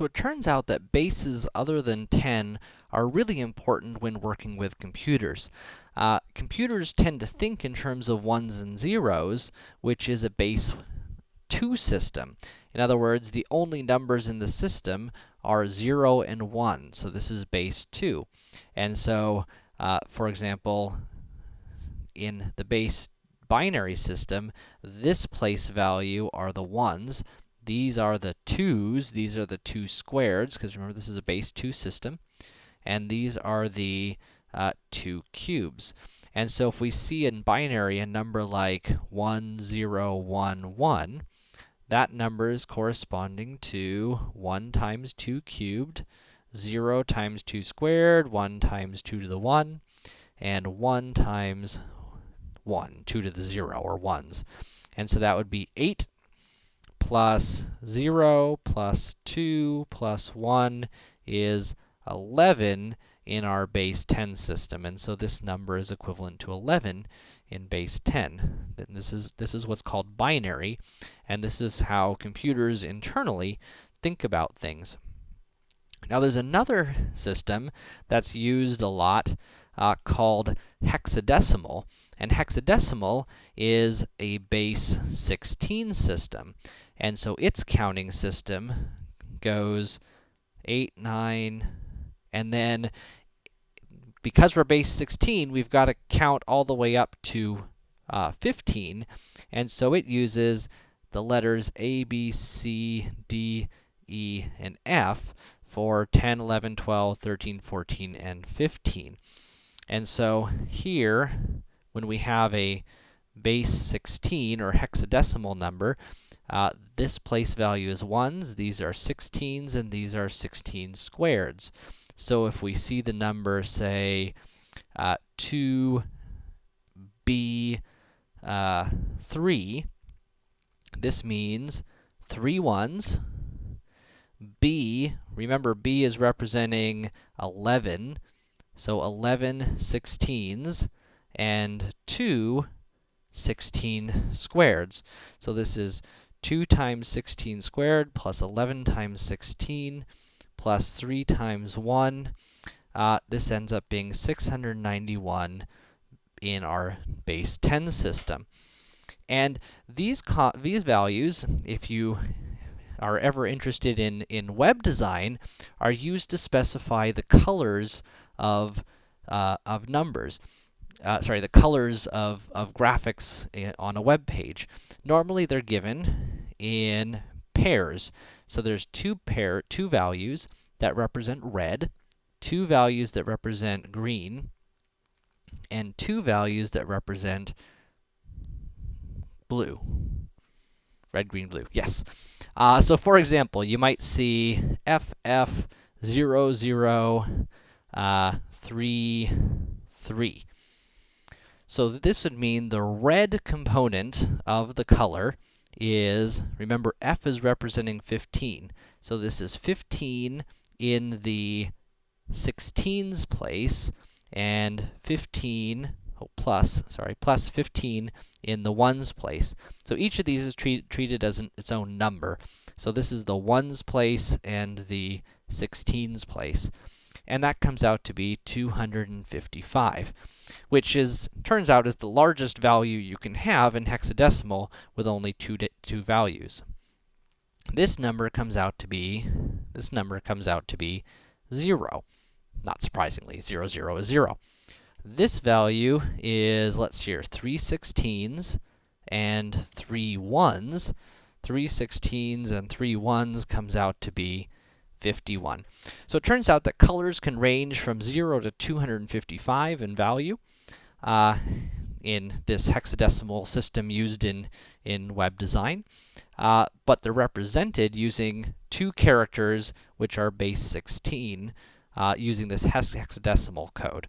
So it turns out that bases other than 10 are really important when working with computers. Uh, computers tend to think in terms of ones and zeros, which is a base 2 system. In other words, the only numbers in the system are 0 and 1, so this is base 2. And so, uh, for example, in the base binary system, this place value are the 1s, these are the 2's, these are the 2 squareds, because remember this is a base 2 system, and these are the uh, 2 cubes. And so if we see in binary a number like 1, 0, 1, 1, that number is corresponding to 1 times 2 cubed, 0 times 2 squared, 1 times 2 to the 1, and 1 times 1, 2 to the 0, or 1s. And so that would be 8 plus 0 plus 2 plus 1 is 11 in our base 10 system. And so this number is equivalent to 11 in base 10. And this is, this is what's called binary, and this is how computers internally think about things. Now, there's another system that's used a lot uh, called hexadecimal, and hexadecimal is a base 16 system. And so its counting system goes 8, 9, and then because we're base 16, we've got to count all the way up to uh, 15, and so it uses the letters A, B, C, D, E, and F for 10, 11, 12, 13, 14, and 15. And so here, when we have a base 16 or hexadecimal number, uh, this place value is 1s, these are 16s, and these are 16 squareds. So if we see the number, say, uh, 2b uh, 3, this means three ones. b, remember b is representing 11, so 11 16s, and 2 16 squareds. So this is 2 times 16 squared plus 11 times 16 plus 3 times 1. Uh, this ends up being 691 in our base 10 system. And these, these values, if you are ever interested in, in web design, are used to specify the colors of, uh, of numbers uh, sorry, the colors of, of graphics on a web page. Normally, they're given in pairs. So there's two pair, two values that represent red, two values that represent green, and two values that represent blue. Red, green, blue. Yes. Uh, so for example, you might see FF00 uh, 3, 3. So this would mean the red component of the color is, remember F is representing 15. So this is 15 in the 16s place, and 15, oh, plus, sorry, plus 15 in the 1s place. So each of these is treat, treated as an, its own number. So this is the 1s place and the 16s place and that comes out to be 255, which is, turns out, is the largest value you can have in hexadecimal with only two, two values. This number comes out to be, this number comes out to be 0. Not surprisingly, 0, 0 is 0. This value is, let's see here, 3 16s and 3 1s. 3 16s and 3 1s comes out to be 51. So it turns out that colors can range from 0 to 255 in value uh, in this hexadecimal system used in, in web design. Uh, but they're represented using two characters which are base 16 uh, using this hex hexadecimal code.